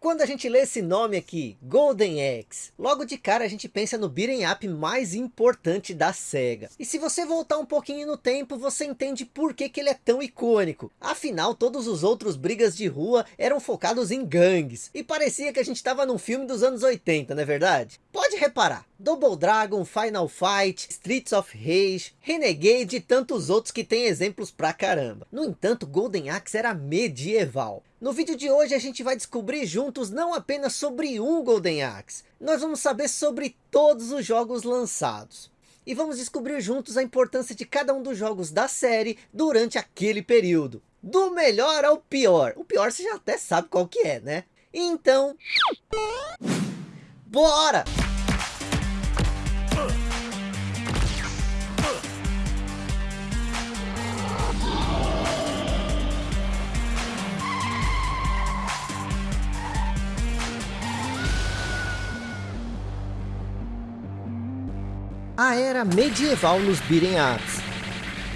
Quando a gente lê esse nome aqui, Golden Axe, logo de cara a gente pensa no beat'em up mais importante da SEGA. E se você voltar um pouquinho no tempo, você entende por que, que ele é tão icônico. Afinal, todos os outros brigas de rua eram focados em gangues. E parecia que a gente estava num filme dos anos 80, não é verdade? Pode reparar, Double Dragon, Final Fight, Streets of Rage, Renegade e tantos outros que tem exemplos pra caramba. No entanto, Golden Axe era medieval. No vídeo de hoje a gente vai descobrir juntos não apenas sobre um Golden Axe, nós vamos saber sobre todos os jogos lançados. E vamos descobrir juntos a importância de cada um dos jogos da série durante aquele período. Do melhor ao pior. O pior você já até sabe qual que é, né? Então... Bora! A era medieval nos beat'em ups.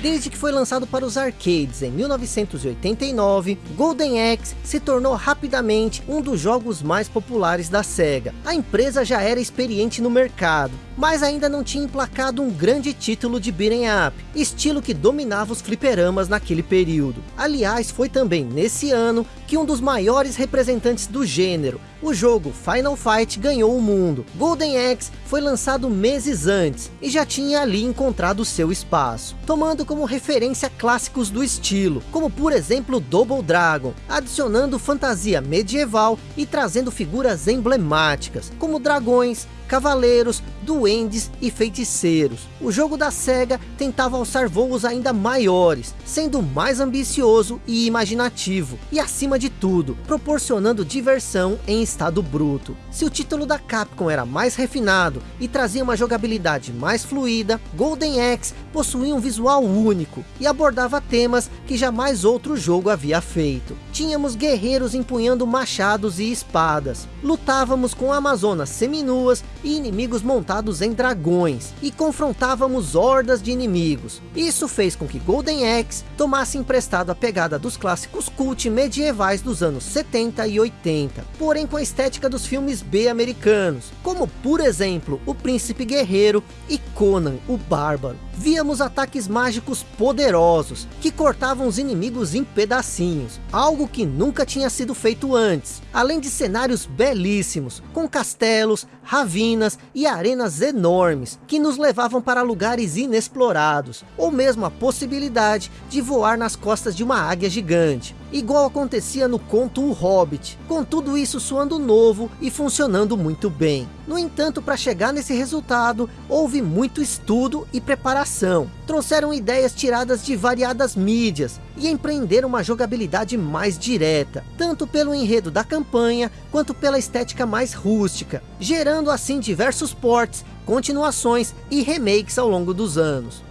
Desde que foi lançado para os arcades em 1989, Golden Axe se tornou rapidamente um dos jogos mais populares da SEGA. A empresa já era experiente no mercado, mas ainda não tinha emplacado um grande título de beat'em up, estilo que dominava os fliperamas naquele período. Aliás, foi também nesse ano que um dos maiores representantes do gênero, o jogo Final Fight ganhou o mundo. Golden Axe foi lançado meses antes e já tinha ali encontrado seu espaço, tomando como referência clássicos do estilo, como por exemplo Double Dragon, adicionando fantasia medieval e trazendo figuras emblemáticas, como dragões, cavaleiros, duendes e feiticeiros. O jogo da SEGA tentava alçar voos ainda maiores, sendo mais ambicioso e imaginativo, e acima de tudo, proporcionando diversão em estado bruto. Se o título da Capcom era mais refinado e trazia uma jogabilidade mais fluida, Golden Axe possuía um visual único e abordava temas que jamais outro jogo havia feito. Tínhamos guerreiros empunhando machados e espadas, lutávamos com amazonas seminuas e inimigos montados em dragões, e confrontávamos hordas de inimigos. Isso fez com que Golden Axe tomasse emprestado a pegada dos clássicos cult medievais dos anos 70 e 80, porém com a estética dos filmes B americanos, como por exemplo O Príncipe Guerreiro e Conan o Bárbaro. Víamos ataques mágicos poderosos, que cortavam os inimigos em pedacinhos, algo que nunca tinha sido feito antes, além de cenários belíssimos, com castelos, ravinas e arenas enormes, que nos levavam para lugares inexplorados, ou mesmo a possibilidade de voar nas costas de uma águia gigante, igual acontecia no conto O Hobbit, com tudo isso soando novo e funcionando muito bem. No entanto, para chegar nesse resultado, houve muito estudo e preparação. Trouxeram ideias tiradas de variadas mídias e empreenderam uma jogabilidade mais direta, tanto pelo enredo da campanha, quanto pela estética mais rústica, gerando assim diversos ports, continuações e remakes ao longo dos anos.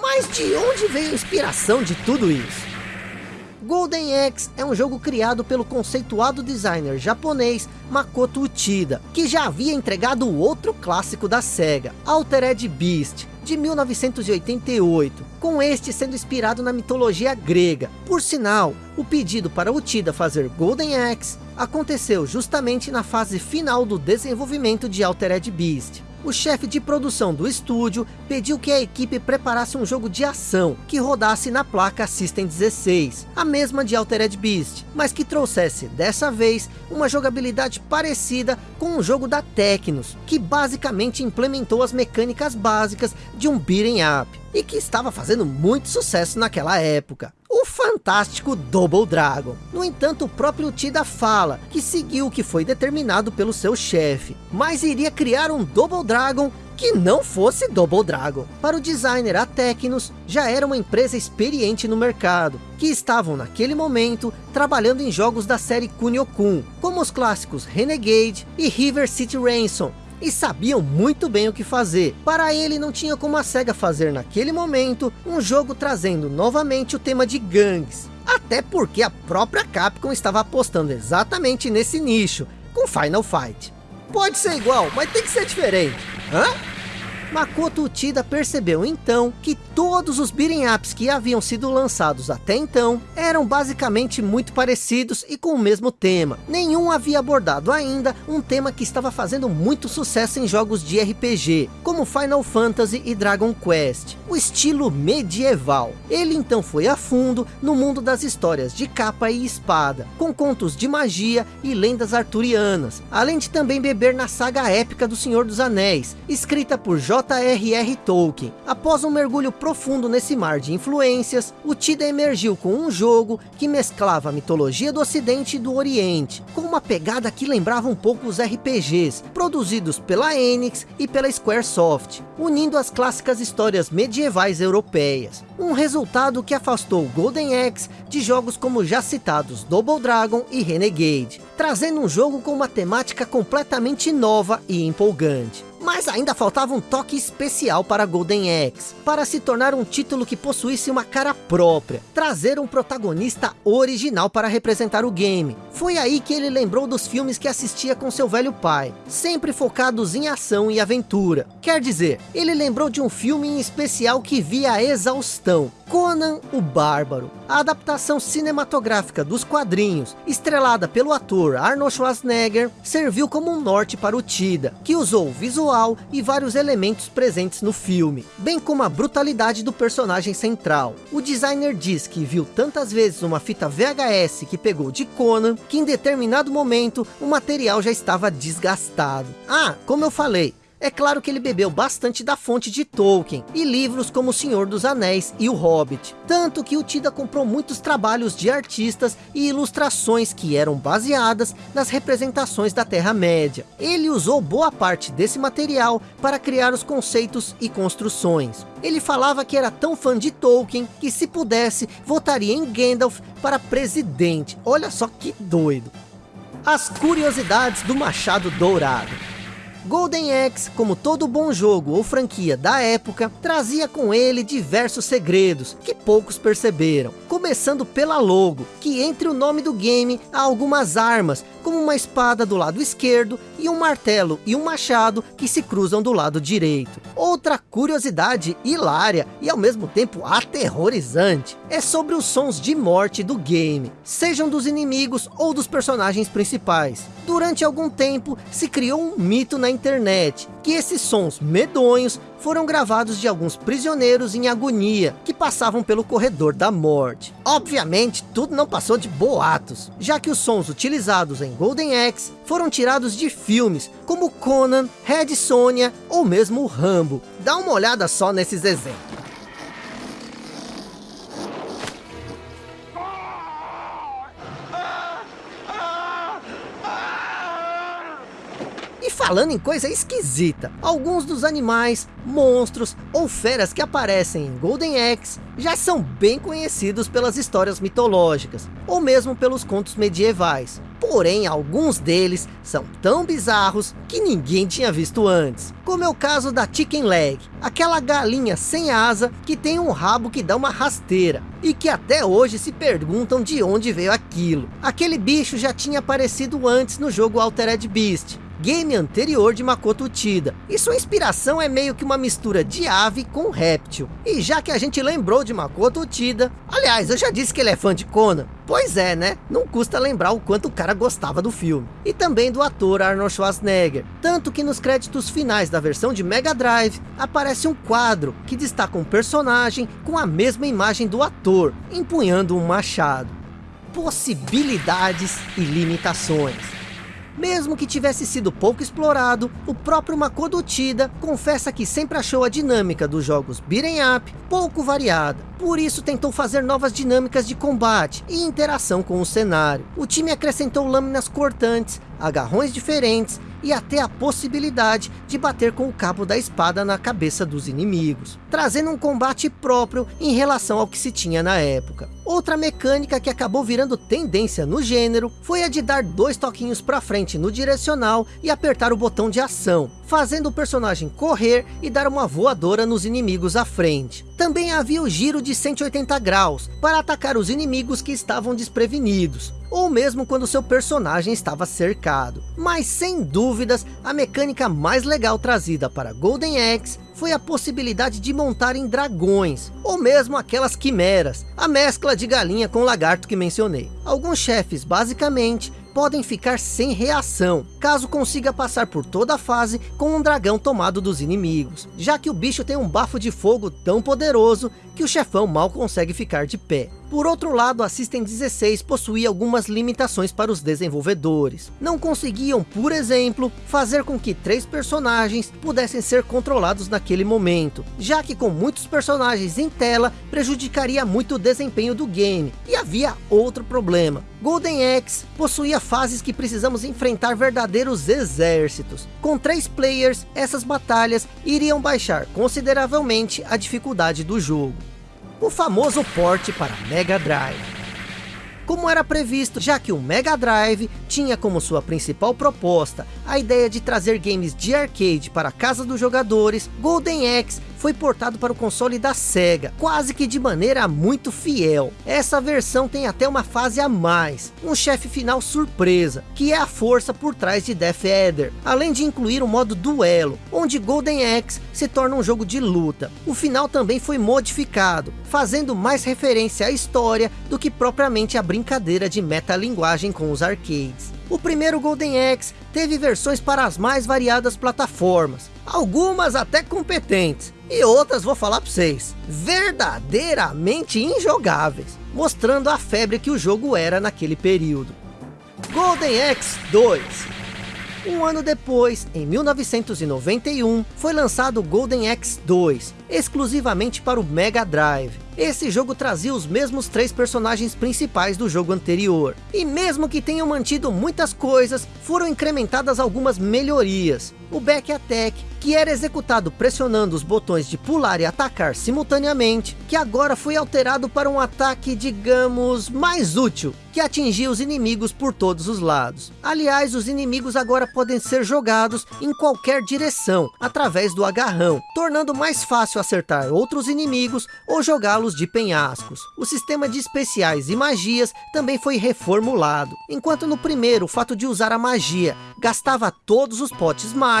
Mas de onde veio a inspiração de tudo isso? Golden Axe é um jogo criado pelo conceituado designer japonês Makoto Uchida, que já havia entregado outro clássico da SEGA, Altered Beast, de 1988, com este sendo inspirado na mitologia grega. Por sinal, o pedido para Uchida fazer Golden Axe aconteceu justamente na fase final do desenvolvimento de Altered Beast o chefe de produção do estúdio pediu que a equipe preparasse um jogo de ação que rodasse na placa System 16, a mesma de Altered Beast, mas que trouxesse dessa vez uma jogabilidade parecida com um jogo da Tecnos, que basicamente implementou as mecânicas básicas de um beat'em up e que estava fazendo muito sucesso naquela época. O fantástico Double Dragon. No entanto, o próprio Tida fala que seguiu o que foi determinado pelo seu chefe, mas iria criar um Double Dragon que não fosse Double Dragon. Para o designer, a Tecnos já era uma empresa experiente no mercado, que estavam naquele momento trabalhando em jogos da série Kunio-kun, como os clássicos Renegade e River City Ransom, e sabiam muito bem o que fazer. Para ele não tinha como a SEGA fazer naquele momento um jogo trazendo novamente o tema de gangues. Até porque a própria Capcom estava apostando exatamente nesse nicho, com Final Fight. Pode ser igual, mas tem que ser diferente. Hã? Makoto Uchida percebeu então que todos os beat'em ups que haviam sido lançados até então eram basicamente muito parecidos e com o mesmo tema. Nenhum havia abordado ainda um tema que estava fazendo muito sucesso em jogos de RPG, como Final Fantasy e Dragon Quest, o estilo medieval. Ele então foi a fundo no mundo das histórias de capa e espada, com contos de magia e lendas arturianas, além de também beber na saga épica do Senhor dos Anéis, escrita por J.R.R. Tolkien. Após um mergulho profundo nesse mar de influências, o Tida emergiu com um jogo que mesclava a mitologia do ocidente e do oriente, com uma pegada que lembrava um pouco os RPGs, produzidos pela Enix e pela Squaresoft, unindo as clássicas histórias medievais europeias. Um resultado que afastou Golden Axe de jogos como já citados Double Dragon e Renegade, trazendo um jogo com uma temática completamente nova e empolgante. Mas ainda faltava um toque especial para Golden Axe, para se tornar um título que possuísse uma cara própria, trazer um protagonista original para representar o game. Foi aí que ele lembrou dos filmes que assistia com seu velho pai, sempre focados em ação e aventura. Quer dizer, ele lembrou de um filme em especial que via a exaustão, Conan o Bárbaro, a adaptação cinematográfica dos quadrinhos, estrelada pelo ator Arnold Schwarzenegger, serviu como um norte para o Tida, que usou o visual e vários elementos presentes no filme, bem como a brutalidade do personagem central. O designer diz que viu tantas vezes uma fita VHS que pegou de Conan, que em determinado momento o material já estava desgastado. Ah, como eu falei, é claro que ele bebeu bastante da fonte de Tolkien e livros como O Senhor dos Anéis e O Hobbit. Tanto que o Tida comprou muitos trabalhos de artistas e ilustrações que eram baseadas nas representações da Terra-média. Ele usou boa parte desse material para criar os conceitos e construções. Ele falava que era tão fã de Tolkien que se pudesse votaria em Gandalf para presidente. Olha só que doido. As curiosidades do Machado Dourado. Golden Axe, como todo bom jogo ou franquia da época, trazia com ele diversos segredos que poucos perceberam. Começando pela logo, que entre o nome do game há algumas armas, como uma espada do lado esquerdo e um martelo e um machado que se cruzam do lado direito. Outra curiosidade hilária e ao mesmo tempo aterrorizante é sobre os sons de morte do game, sejam dos inimigos ou dos personagens principais. Durante algum tempo se criou um mito na internet, que esses sons medonhos foram gravados de alguns prisioneiros em agonia, que passavam pelo corredor da morte. Obviamente, tudo não passou de boatos, já que os sons utilizados em Golden Axe foram tirados de filmes, como Conan, Red Sonja ou mesmo Rambo. Dá uma olhada só nesses exemplos. Falando em coisa esquisita, alguns dos animais, monstros ou feras que aparecem em Golden Axe já são bem conhecidos pelas histórias mitológicas, ou mesmo pelos contos medievais. Porém, alguns deles são tão bizarros que ninguém tinha visto antes. Como é o caso da Chicken Leg, aquela galinha sem asa que tem um rabo que dá uma rasteira. E que até hoje se perguntam de onde veio aquilo. Aquele bicho já tinha aparecido antes no jogo Altered Beast game anterior de Makoto Uchida. E sua inspiração é meio que uma mistura de ave com réptil. E já que a gente lembrou de Makoto Uchida, aliás, eu já disse que ele é fã de Conan. Pois é, né? Não custa lembrar o quanto o cara gostava do filme. E também do ator Arnold Schwarzenegger. Tanto que nos créditos finais da versão de Mega Drive, aparece um quadro que destaca um personagem com a mesma imagem do ator, empunhando um machado. Possibilidades e limitações. Mesmo que tivesse sido pouco explorado, o próprio Makoto Tida confessa que sempre achou a dinâmica dos jogos beat'em up pouco variada. Por isso tentou fazer novas dinâmicas de combate e interação com o cenário. O time acrescentou lâminas cortantes, agarrões diferentes e até a possibilidade de bater com o cabo da espada na cabeça dos inimigos, trazendo um combate próprio em relação ao que se tinha na época. Outra mecânica que acabou virando tendência no gênero foi a de dar dois toquinhos para frente no direcional e apertar o botão de ação, fazendo o personagem correr e dar uma voadora nos inimigos à frente. Também havia o giro de 180 graus, para atacar os inimigos que estavam desprevenidos. Ou mesmo quando seu personagem estava cercado. Mas sem dúvidas, a mecânica mais legal trazida para Golden Axe foi a possibilidade de montar em dragões, ou mesmo aquelas quimeras, a mescla de galinha com lagarto que mencionei. Alguns chefes, basicamente, podem ficar sem reação, caso consiga passar por toda a fase com um dragão tomado dos inimigos, já que o bicho tem um bafo de fogo tão poderoso que o chefão mal consegue ficar de pé. Por outro lado, a System 16 possuía algumas limitações para os desenvolvedores. Não conseguiam, por exemplo, fazer com que três personagens pudessem ser controlados naquele momento, já que com muitos personagens em tela, prejudicaria muito o desempenho do game. E havia outro problema. Golden Axe possuía fases que precisamos enfrentar verdadeiros exércitos. Com três players, essas batalhas iriam baixar consideravelmente a dificuldade do jogo o famoso porte para Mega Drive. Como era previsto, já que o Mega Drive tinha como sua principal proposta a ideia de trazer games de arcade para a casa dos jogadores, Golden Axe foi portado para o console da SEGA, quase que de maneira muito fiel. Essa versão tem até uma fase a mais, um chefe final surpresa, que é a força por trás de Death Adder, além de incluir o um modo duelo, onde Golden Axe se torna um jogo de luta. O final também foi modificado, fazendo mais referência à história do que propriamente a brincadeira de metalinguagem com os arcades. O primeiro Golden Axe teve versões para as mais variadas plataformas, algumas até competentes, e outras vou falar para vocês, verdadeiramente injogáveis, mostrando a febre que o jogo era naquele período. Golden Axe 2 um ano depois, em 1991, foi lançado Golden Axe 2, exclusivamente para o Mega Drive. Esse jogo trazia os mesmos três personagens principais do jogo anterior. E mesmo que tenham mantido muitas coisas, foram incrementadas algumas melhorias. O Back Attack, que era executado pressionando os botões de pular e atacar simultaneamente, que agora foi alterado para um ataque, digamos, mais útil, que atingia os inimigos por todos os lados. Aliás, os inimigos agora podem ser jogados em qualquer direção, através do agarrão, tornando mais fácil acertar outros inimigos ou jogá-los de penhascos. O sistema de especiais e magias também foi reformulado. Enquanto no primeiro o fato de usar a magia gastava todos os potes mágicos,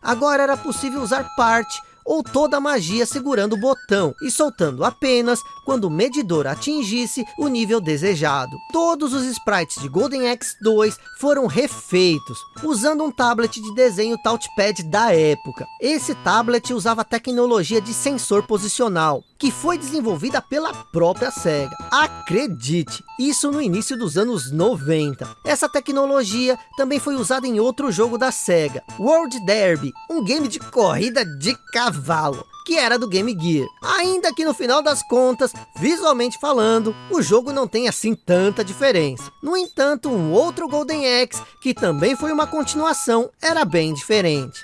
agora era possível usar parte ou toda a magia segurando o botão e soltando apenas quando o medidor atingisse o nível desejado. Todos os sprites de Golden Axe 2 foram refeitos, usando um tablet de desenho touchpad da época. Esse tablet usava tecnologia de sensor posicional, que foi desenvolvida pela própria SEGA. Acredite, isso no início dos anos 90. Essa tecnologia também foi usada em outro jogo da SEGA, World Derby, um game de corrida de cavalo que era do Game Gear. Ainda que no final das contas, visualmente falando, o jogo não tem assim tanta diferença. No entanto, um outro Golden Axe, que também foi uma continuação, era bem diferente.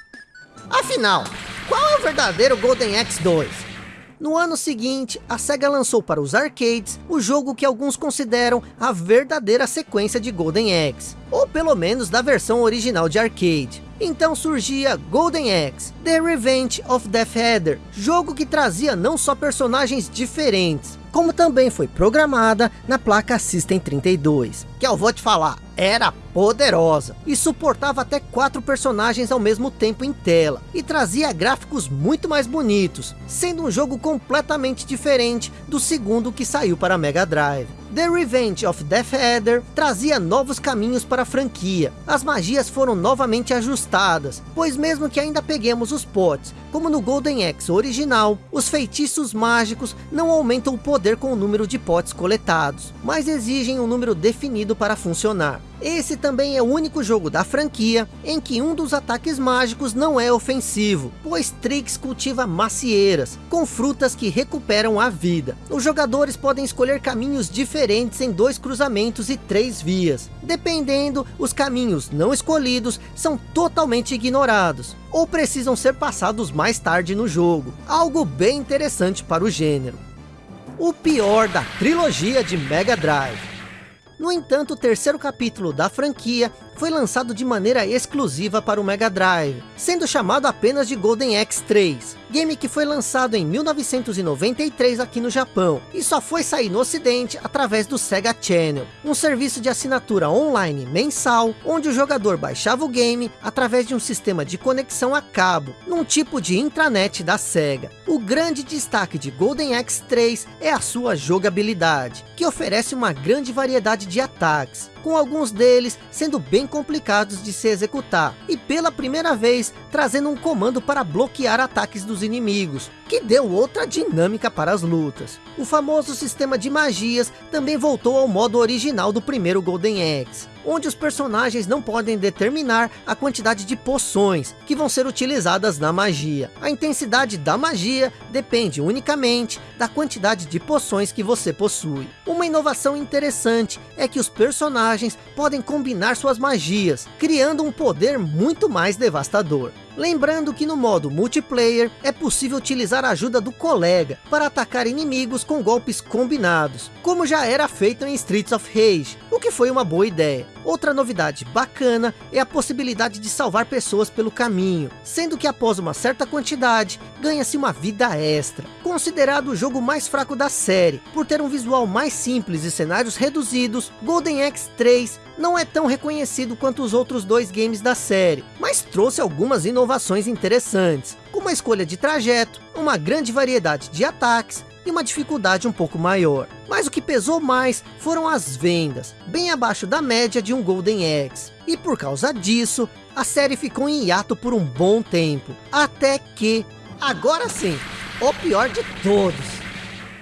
Afinal, qual é o verdadeiro Golden Axe 2? No ano seguinte, a SEGA lançou para os arcades o jogo que alguns consideram a verdadeira sequência de Golden Axe, ou pelo menos da versão original de arcade. Então surgia Golden Axe, The Revenge of Death Adder, jogo que trazia não só personagens diferentes, como também foi programada na placa System 32, que eu vou te falar, era poderosa e suportava até quatro personagens ao mesmo tempo em tela e trazia gráficos muito mais bonitos, sendo um jogo completamente diferente do segundo que saiu para Mega Drive. The Revenge of Death Adder trazia novos caminhos para a franquia. As magias foram novamente ajustadas, pois mesmo que ainda peguemos os potes, como no Golden Axe original, os feitiços mágicos não aumentam o poder com o número de potes coletados, mas exigem um número definido para funcionar. Esse também é o único jogo da franquia em que um dos ataques mágicos não é ofensivo, pois Trix cultiva macieiras, com frutas que recuperam a vida. Os jogadores podem escolher caminhos diferentes em dois cruzamentos e três vias. Dependendo, os caminhos não escolhidos são totalmente ignorados, ou precisam ser passados mais tarde no jogo, algo bem interessante para o gênero. O pior da trilogia de Mega Drive no entanto, o terceiro capítulo da franquia foi lançado de maneira exclusiva para o Mega Drive, sendo chamado apenas de Golden Axe 3. Game que foi lançado em 1993 aqui no Japão, e só foi sair no ocidente através do Sega Channel, um serviço de assinatura online mensal, onde o jogador baixava o game através de um sistema de conexão a cabo, num tipo de intranet da Sega. O grande destaque de Golden Axe 3 é a sua jogabilidade, que oferece uma grande variedade de ataques, com alguns deles sendo bem complicados de se executar, e pela primeira vez trazendo um comando para bloquear ataques dos inimigos, que deu outra dinâmica para as lutas. O famoso sistema de magias também voltou ao modo original do primeiro Golden Axe, onde os personagens não podem determinar a quantidade de poções que vão ser utilizadas na magia. A intensidade da magia depende unicamente da quantidade de poções que você possui. Uma inovação interessante é que os personagens podem combinar suas magias, criando um poder muito mais devastador. Lembrando que no modo multiplayer é possível utilizar a ajuda do colega para atacar inimigos com golpes combinados, como já era feito em Streets of Rage, o que foi uma boa ideia. Outra novidade bacana é a possibilidade de salvar pessoas pelo caminho, sendo que após uma certa quantidade, ganha-se uma vida extra. Considerado o jogo mais fraco da série, por ter um visual mais simples e cenários reduzidos, Golden Axe 3 não é tão reconhecido quanto os outros dois games da série, mas trouxe algumas inovações interessantes, com uma escolha de trajeto, uma grande variedade de ataques, e uma dificuldade um pouco maior. Mas o que pesou mais foram as vendas, bem abaixo da média de um Golden Axe. E por causa disso, a série ficou em hiato por um bom tempo. Até que, agora sim, o pior de todos.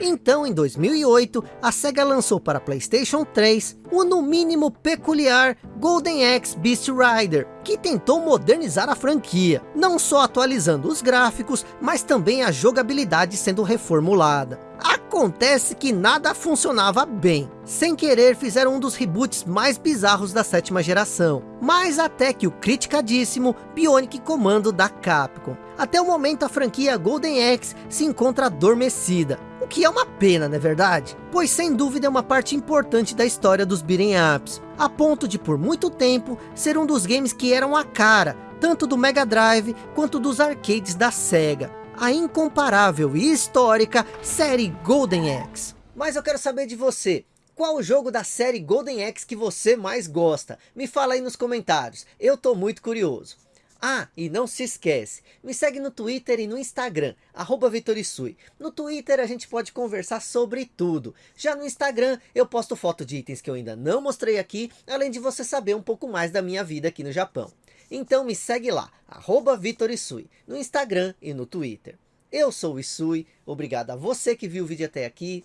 Então, em 2008, a SEGA lançou para Playstation 3 o no mínimo peculiar Golden Axe Beast Rider, que tentou modernizar a franquia, não só atualizando os gráficos, mas também a jogabilidade sendo reformulada. Acontece que nada funcionava bem. Sem querer fizeram um dos reboots mais bizarros da sétima geração. Mas até que o criticadíssimo Bionic Commando da Capcom. Até o momento a franquia Golden Axe se encontra adormecida. O que é uma pena, não é verdade? Pois sem dúvida é uma parte importante da história dos beat'em ups. A ponto de por muito tempo ser um dos games que eram a cara, tanto do Mega Drive quanto dos arcades da SEGA. A incomparável e histórica série Golden Axe. Mas eu quero saber de você. Qual o jogo da série Golden Axe que você mais gosta? Me fala aí nos comentários. Eu tô muito curioso. Ah, e não se esquece, me segue no Twitter e no Instagram, arroba Vitorisui. No Twitter a gente pode conversar sobre tudo. Já no Instagram eu posto foto de itens que eu ainda não mostrei aqui, além de você saber um pouco mais da minha vida aqui no Japão. Então me segue lá, arroba Vitorisui, no Instagram e no Twitter. Eu sou o Isui, obrigado a você que viu o vídeo até aqui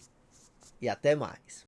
e até mais.